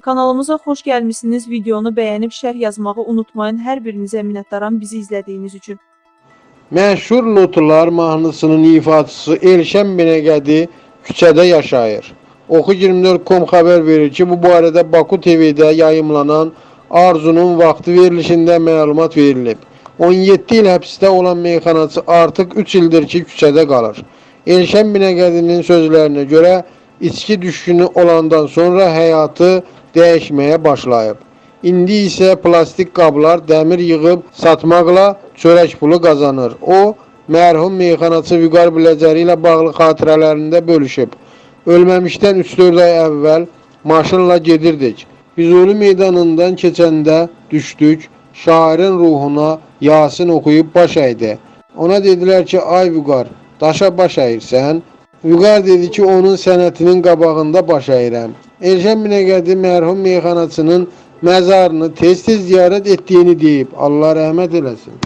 Kanalımıza xoş gəlmisiniz. Videonu bəyənib şərh yazmağı unutmayın. Hər birinizə minnətdaram bizi izlədiyiniz üçün. Məşhur Notular mahnısının ifaçısı Elşən Binəqədi küçədə yaşayır. Oxu24.com xəbər verir ki, bu barədə Baku TV-də yayımlanan Arzunun vaxtı verilişində məlumat verilib. 17 il həbsdə olan meyxanaçı artıq 3 ildir ki, küçədə qalır. Elşən Binəqədinin sözlərinə görə içki düşkünü olandan sonra həyatı dəyişməyə başlayıb. İndi isə plastik qablar, dəmir yığıb satmaqla çörək pulu qazanır. O, mərhum meyxanaçı Vüqar Biləcəri ilə bağlı xatirələrində bölüşüb. Ölməmişdən 3-4 ay əvvəl maşınla gedirdik. Ölü meydanından keçəndə düşdük. Şairin ruhuna Yasin oxuyub baş əydi. Ona dedilər ki, ay Vüqar, daşa baş əyirsən? Vüqar dedi ki, onun sənətinin qabağında baş əyirəm. Elşən Binəqədi mərhum meyxanaçının məzarını tez-tez ziyarət etdiyini deyib. Allah rəhmət eləsin.